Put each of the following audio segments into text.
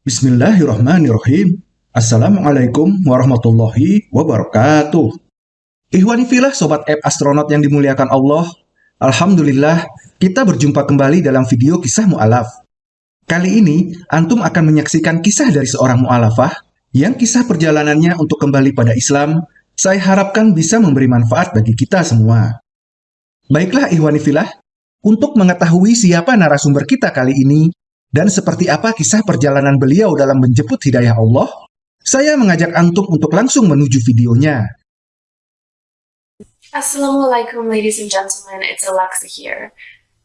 Bismillahirrahmanirrahim. Assalamualaikum warahmatullahi wabarakatuh. Ihwani filah Sobat App Astronaut yang dimuliakan Allah. Alhamdulillah, kita berjumpa kembali dalam video kisah mu'alaf. Kali ini, Antum akan menyaksikan kisah dari seorang mu'alafah yang kisah perjalanannya untuk kembali pada Islam, saya harapkan bisa memberi manfaat bagi kita semua. Baiklah Ihwani filah, untuk mengetahui siapa narasumber kita kali ini, dan seperti apa kisah perjalanan beliau dalam menjemput hidayah Allah, saya mengajak Antum untuk langsung menuju videonya. Assalamualaikum ladies and gentlemen, it's Alexa here.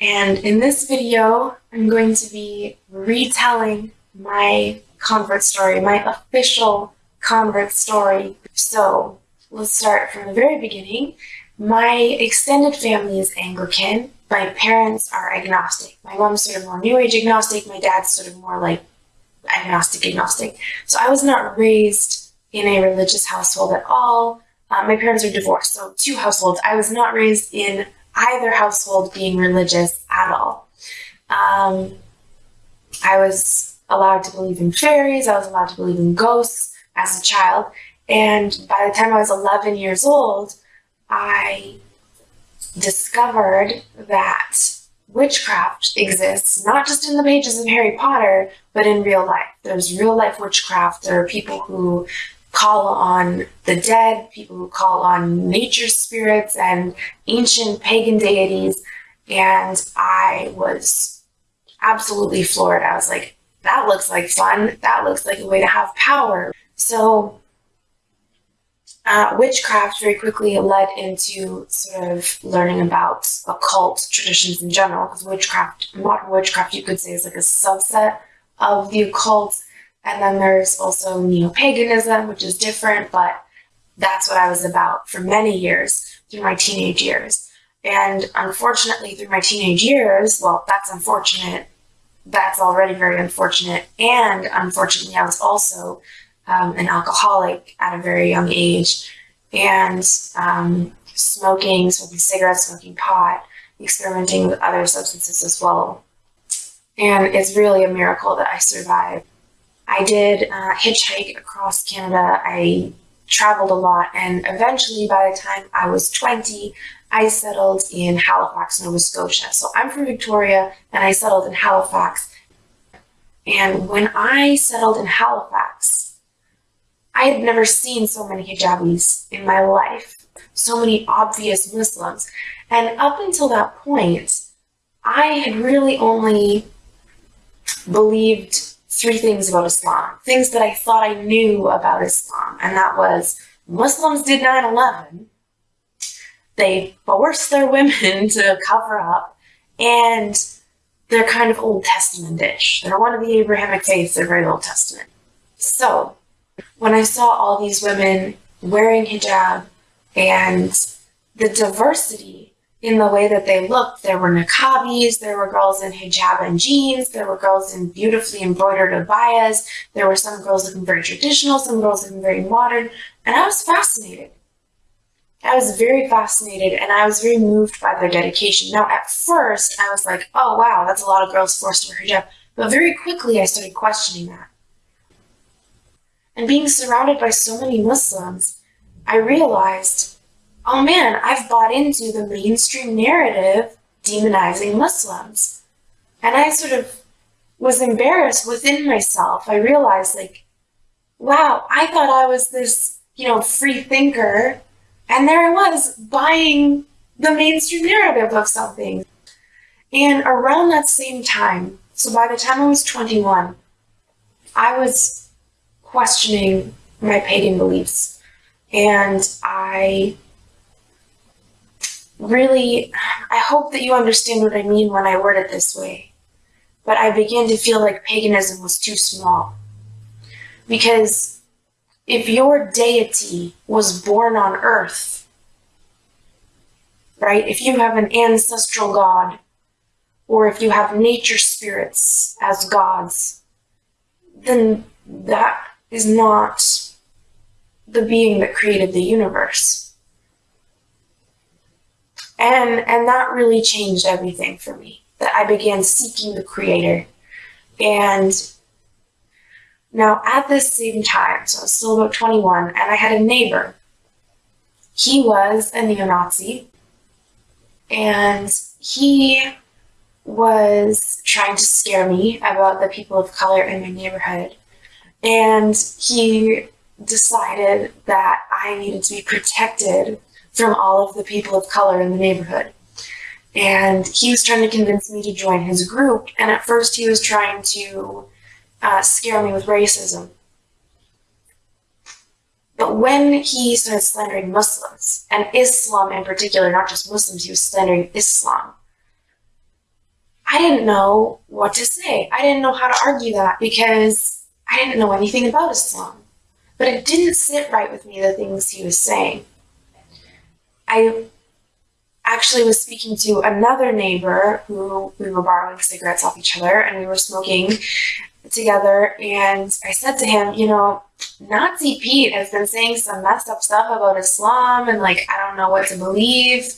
And in this video, I'm going to be retelling my convert story, my official convert story. So let's start from the very beginning. My extended family is Anglican, my parents are agnostic. My mom's sort of more new age agnostic. My dad's sort of more like agnostic agnostic. So I was not raised in a religious household at all. Uh, my parents are divorced, so two households. I was not raised in either household being religious at all. Um, I was allowed to believe in fairies. I was allowed to believe in ghosts as a child. And by the time I was 11 years old, I discovered that witchcraft exists not just in the pages of Harry Potter, but in real life. There's real life witchcraft. There are people who call on the dead, people who call on nature spirits and ancient pagan deities. And I was absolutely floored. I was like, that looks like fun. That looks like a way to have power. So uh, witchcraft very quickly led into sort of learning about occult traditions in general, because witchcraft, modern witchcraft, you could say, is like a subset of the occult. And then there's also neo-paganism, which is different, but that's what I was about for many years through my teenage years. And unfortunately, through my teenage years, well, that's unfortunate. That's already very unfortunate. And unfortunately, I was also um, an alcoholic at a very young age and um, smoking, smoking cigarettes, smoking pot, experimenting with other substances as well. And it's really a miracle that I survived. I did uh, hitchhike across Canada. I traveled a lot, and eventually, by the time I was 20, I settled in Halifax, Nova Scotia. So I'm from Victoria, and I settled in Halifax. And when I settled in Halifax, I had never seen so many hijabis in my life, so many obvious Muslims. And up until that point, I had really only believed three things about Islam, things that I thought I knew about Islam, and that was Muslims did 9-11, they forced their women to cover up, and they're kind of Old Testament-ish. They're one of the Abrahamic faiths, they're very Old Testament. So, when I saw all these women wearing hijab and the diversity in the way that they looked, there were niqabis, there were girls in hijab and jeans, there were girls in beautifully embroidered abayas, there were some girls looking very traditional, some girls looking very modern, and I was fascinated. I was very fascinated and I was very moved by their dedication. Now, at first, I was like, oh wow, that's a lot of girls forced to wear hijab. But very quickly, I started questioning that. And being surrounded by so many Muslims, I realized, oh man, I've bought into the mainstream narrative demonizing Muslims. And I sort of was embarrassed within myself. I realized, like, wow, I thought I was this, you know, free thinker, and there I was buying the mainstream narrative of something. And around that same time, so by the time I was 21, I was questioning my pagan beliefs. And I really, I hope that you understand what I mean when I word it this way. But I began to feel like paganism was too small. Because if your deity was born on earth, right, if you have an ancestral god, or if you have nature spirits as gods, then that is not the being that created the universe. And, and that really changed everything for me, that I began seeking the creator. And Now, at this same time, so I was still about 21, and I had a neighbor. He was a neo Nazi, and he was trying to scare me about the people of color in my neighborhood. And he decided that I needed to be protected from all of the people of color in the neighborhood. And he was trying to convince me to join his group. And at first, he was trying to uh, scare me with racism. But when he started slandering Muslims, and Islam in particular, not just Muslims, he was slandering Islam, I didn't know what to say. I didn't know how to argue that because I didn't know anything about Islam. But it didn't sit right with me, the things he was saying. I actually was speaking to another neighbor who we were borrowing cigarettes off each other and we were smoking together. And I said to him, you know, Nazi Pete has been saying some messed up stuff about Islam and like, I don't know what to believe.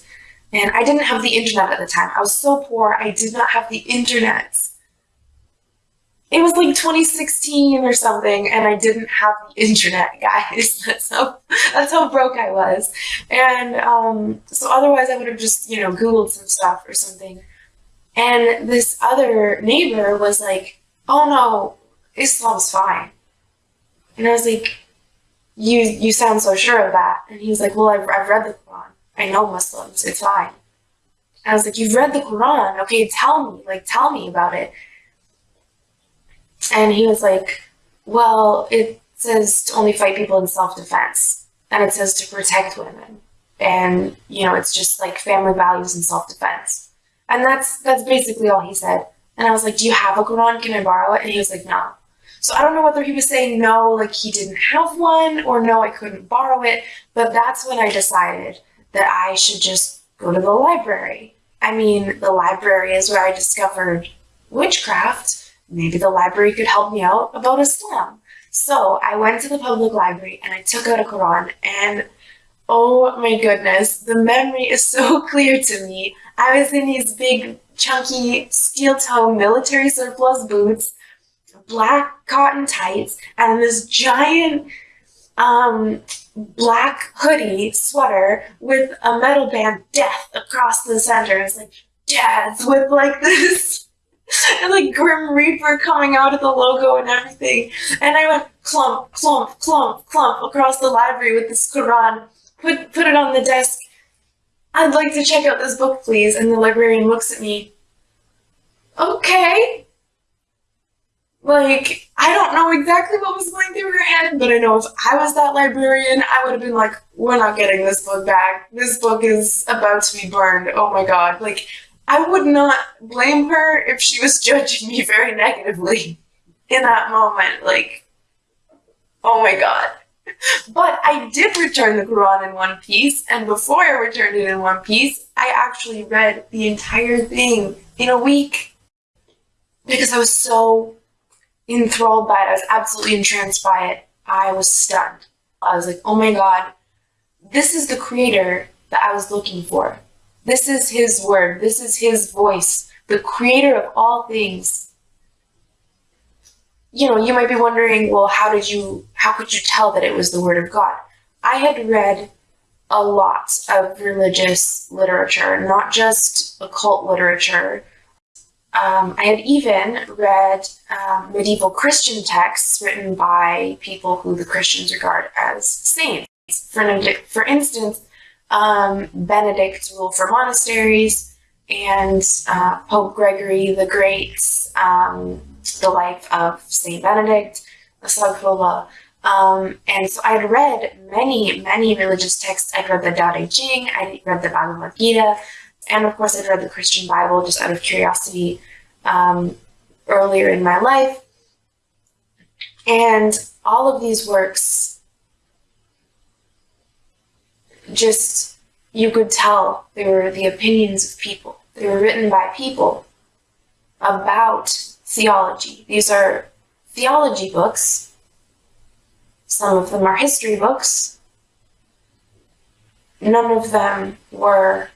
And I didn't have the internet at the time. I was so poor, I did not have the internet. It was like 2016 or something, and I didn't have the internet, guys. That's how that's how broke I was. And um, so otherwise I would have just, you know, Googled some stuff or something. And this other neighbor was like, oh no, Islam's fine. And I was like, you you sound so sure of that. And he was like, well, I've, I've read the Quran. I know Muslims. It's fine. I was like, you've read the Quran. Okay, tell me. Like, tell me about it. And he was like, well, it says to only fight people in self-defense. And it says to protect women. And, you know, it's just like family values and self-defense. And that's that's basically all he said. And I was like, do you have a Quran? Can I borrow it? And he was like, no. So I don't know whether he was saying no, like he didn't have one, or no, I couldn't borrow it. But that's when I decided that I should just go to the library. I mean, the library is where I discovered witchcraft. Maybe the library could help me out about Islam. So I went to the public library and I took out a Quran and oh my goodness, the memory is so clear to me. I was in these big chunky steel toe military surplus boots, black cotton tights, and this giant um, black hoodie sweater with a metal band death across the center. It's like death with like this and like Grim Reaper coming out of the logo and everything. And I went clump, clump, clump, clump across the library with this Quran, put put it on the desk. I'd like to check out this book, please. And the librarian looks at me. Okay. Like, I don't know exactly what was going through her head, but I know if I was that librarian, I would have been like, we're not getting this book back. This book is about to be burned. Oh my god. Like, I would not blame her if she was judging me very negatively in that moment. Like, oh my god. But I did return the Quran in one piece, and before I returned it in one piece, I actually read the entire thing in a week because I was so enthralled by it. I was absolutely entranced by it. I was stunned. I was like, oh my god, this is the creator that I was looking for. This is his word. This is his voice, the creator of all things. You know, you might be wondering, well, how did you, how could you tell that it was the word of God? I had read a lot of religious literature, not just occult literature, um, I had even read um, medieval Christian texts written by people who the Christians regard as saints. For, for instance, um, Benedict's rule for monasteries and uh, Pope Gregory the Great's um, The Life of Saint Benedict, Asaghfirullah. Um, and so I had read many, many religious texts. I'd read the Tao Te Ching, I read the Bhagavad Gita, and of course, I'd read the Christian Bible just out of curiosity um, earlier in my life. And all of these works just, you could tell they were the opinions of people. They were written by people about theology. These are theology books. Some of them are history books. None of them were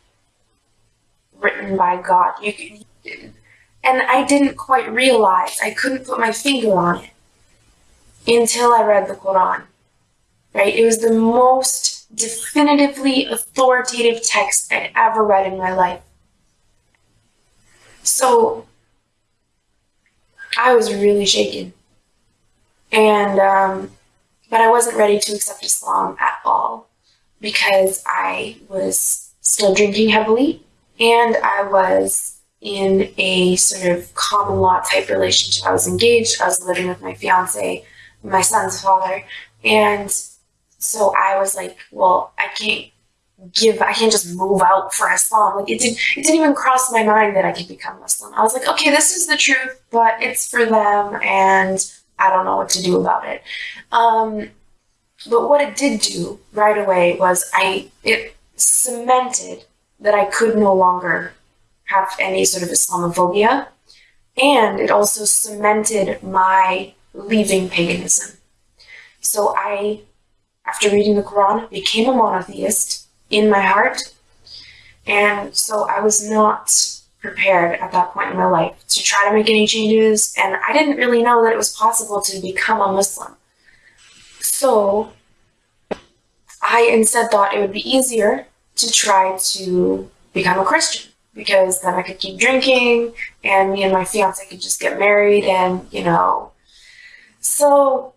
written by God. You and I didn't quite realize, I couldn't put my finger on it. until I read the Quran. Right? It was the most definitively authoritative text I'd ever read in my life. So I was really shaken. And, um, but I wasn't ready to accept Islam at all because I was still drinking heavily and I was in a sort of common law type relationship. I was engaged, I was living with my fiance, my son's father, and so I was like, well, I can't give I can't just move out for Islam. Like it didn't it didn't even cross my mind that I could become Muslim. I was like, okay, this is the truth, but it's for them and I don't know what to do about it. Um, but what it did do right away was I it cemented that I could no longer have any sort of Islamophobia, and it also cemented my leaving paganism. So I, after reading the Quran, I became a monotheist in my heart, and so I was not prepared at that point in my life to try to make any changes, and I didn't really know that it was possible to become a Muslim. So I instead thought it would be easier to try to become a Christian because then I could keep drinking and me and my fiance could just get married and, you know. So,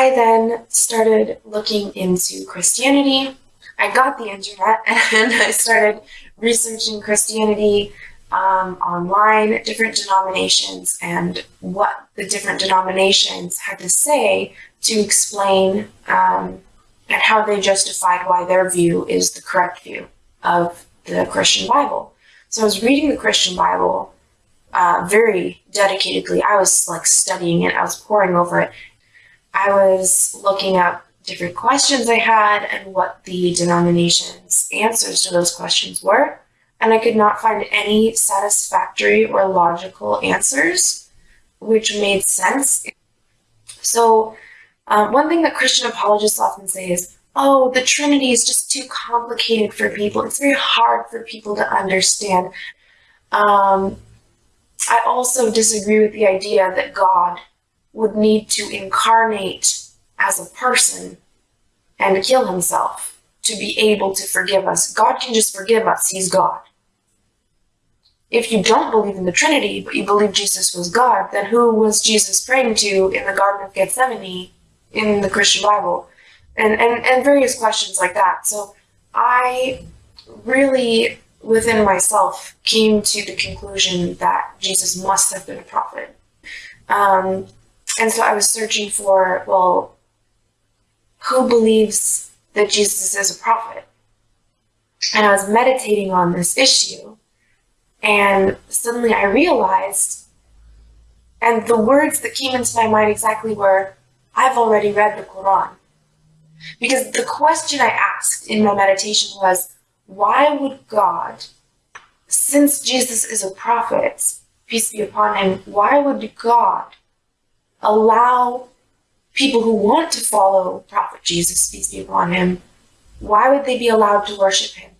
I then started looking into Christianity. I got the internet and I started researching Christianity um, online, different denominations, and what the different denominations had to say to explain um, and how they justified why their view is the correct view of the Christian Bible. So I was reading the Christian Bible uh, very dedicatedly. I was like studying it, I was poring over it. I was looking up different questions I had and what the denomination's answers to those questions were and I could not find any satisfactory or logical answers, which made sense. So, um, one thing that Christian apologists often say is, oh, the Trinity is just too complicated for people. It's very hard for people to understand. Um, I also disagree with the idea that God would need to incarnate as a person and kill himself to be able to forgive us. God can just forgive us. He's God if you don't believe in the Trinity, but you believe Jesus was God, then who was Jesus praying to in the Garden of Gethsemane in the Christian Bible? And, and, and various questions like that. So I really, within myself, came to the conclusion that Jesus must have been a prophet. Um, and so I was searching for, well, who believes that Jesus is a prophet? And I was meditating on this issue and suddenly I realized, and the words that came into my mind exactly were, I've already read the Quran. Because the question I asked in my meditation was, why would God, since Jesus is a prophet, peace be upon him, why would God allow people who want to follow Prophet Jesus, peace be upon him, why would they be allowed to worship him?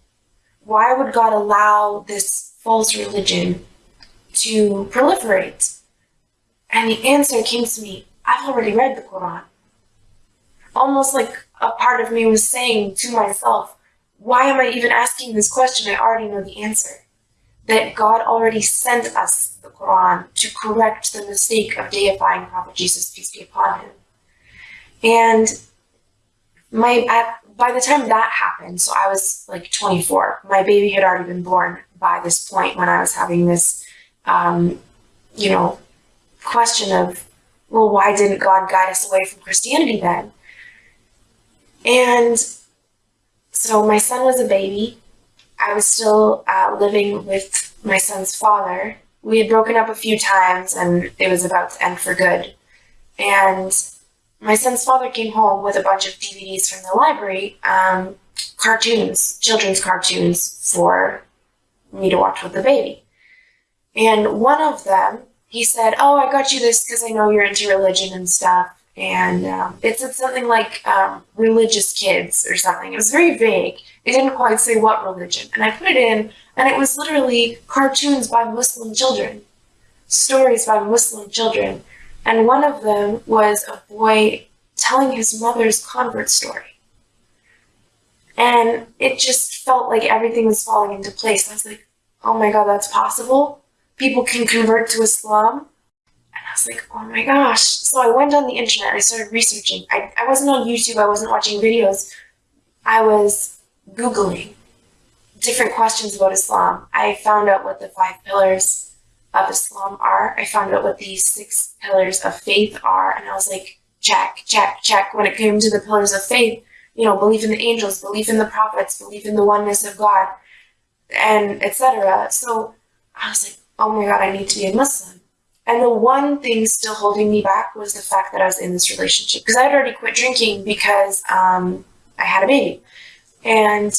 Why would God allow this false religion to proliferate? And the answer came to me, I've already read the Quran. Almost like a part of me was saying to myself, why am I even asking this question? I already know the answer. That God already sent us the Quran to correct the mistake of deifying Prophet Jesus, peace be upon him. And my by the time that happened, so I was like 24, my baby had already been born by this point when I was having this, um, you know, question of, well, why didn't God guide us away from Christianity then? And so my son was a baby. I was still uh, living with my son's father. We had broken up a few times and it was about to end for good. And my son's father came home with a bunch of DVDs from the library, um, cartoons, children's cartoons for me to watch with the baby. And one of them, he said, Oh, I got you this because I know you're into religion and stuff. And um, it said something like um, religious kids or something. It was very vague. It didn't quite say what religion. And I put it in, and it was literally cartoons by Muslim children. stories by Muslim children, and one of them was a boy telling his mother's convert story. And it just felt like everything was falling into place. I was like, oh my god, that's possible? People can convert to Islam? And I was like, oh my gosh. So I went on the internet, and I started researching. I, I wasn't on YouTube, I wasn't watching videos. I was Googling different questions about Islam. I found out what the five pillars of Islam are. I found out what the six pillars of faith are. And I was like, check, check, check. When it came to the pillars of faith, you know, belief in the angels, belief in the prophets, belief in the oneness of God, and etc. So I was like, oh my God, I need to be a Muslim. And the one thing still holding me back was the fact that I was in this relationship because I had already quit drinking because um, I had a baby. And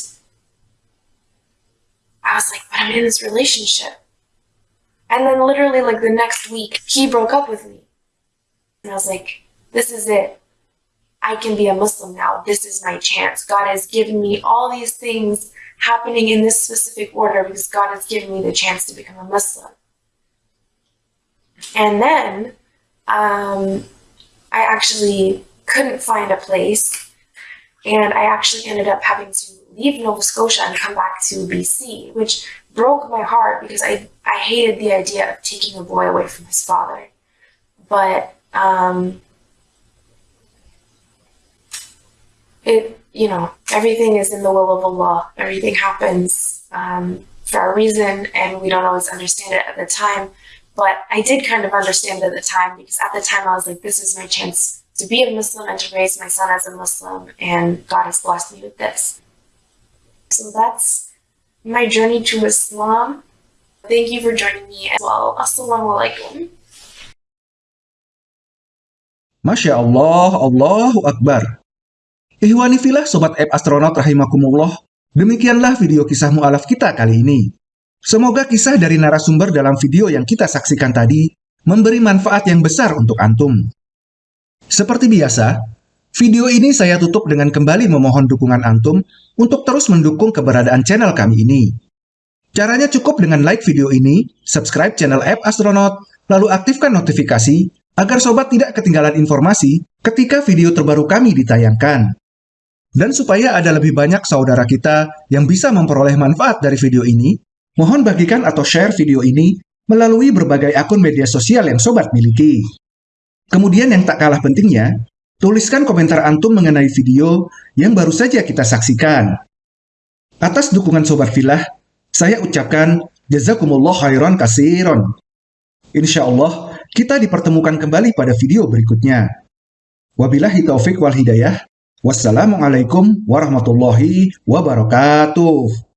I was like, but I'm in this relationship. And then literally like the next week, he broke up with me. And I was like, this is it. I can be a Muslim now. This is my chance. God has given me all these things happening in this specific order because God has given me the chance to become a Muslim. And then um, I actually couldn't find a place and I actually ended up having to leave Nova Scotia and come back to BC, which broke my heart because I, I hated the idea of taking a boy away from his father. But um, it, you know, everything is in the will of Allah. Everything happens um, for a reason, and we don't always understand it at the time. But I did kind of understand it at the time because at the time I was like, this is my chance to be a Muslim and to raise my son as a Muslim, and God has blessed me with this. So that's my journey to Islam. Thank you for joining me as well. Assalamualaikum. Masya Allah, Allahu Akbar. Ihwani filah Sobat App Astronaut Rahimakumullah, demikianlah video kisah mu'alaf kita kali ini. Semoga kisah dari narasumber dalam video yang kita saksikan tadi memberi manfaat yang besar untuk Antum. Seperti biasa, Video ini saya tutup dengan kembali memohon dukungan Antum untuk terus mendukung keberadaan channel kami ini. Caranya cukup dengan like video ini, subscribe channel App Astronaut, lalu aktifkan notifikasi agar sobat tidak ketinggalan informasi ketika video terbaru kami ditayangkan. Dan supaya ada lebih banyak saudara kita yang bisa memperoleh manfaat dari video ini, mohon bagikan atau share video ini melalui berbagai akun media sosial yang sobat miliki. Kemudian yang tak kalah pentingnya, Tuliskan komentar Antum mengenai video yang baru saja kita saksikan. Atas dukungan Sobat Filah, saya ucapkan Jazakumullah khairan kasiron. Insya Allah, kita dipertemukan kembali pada video berikutnya. Wabillahi taufik wal hidayah. Wassalamualaikum warahmatullahi wabarakatuh.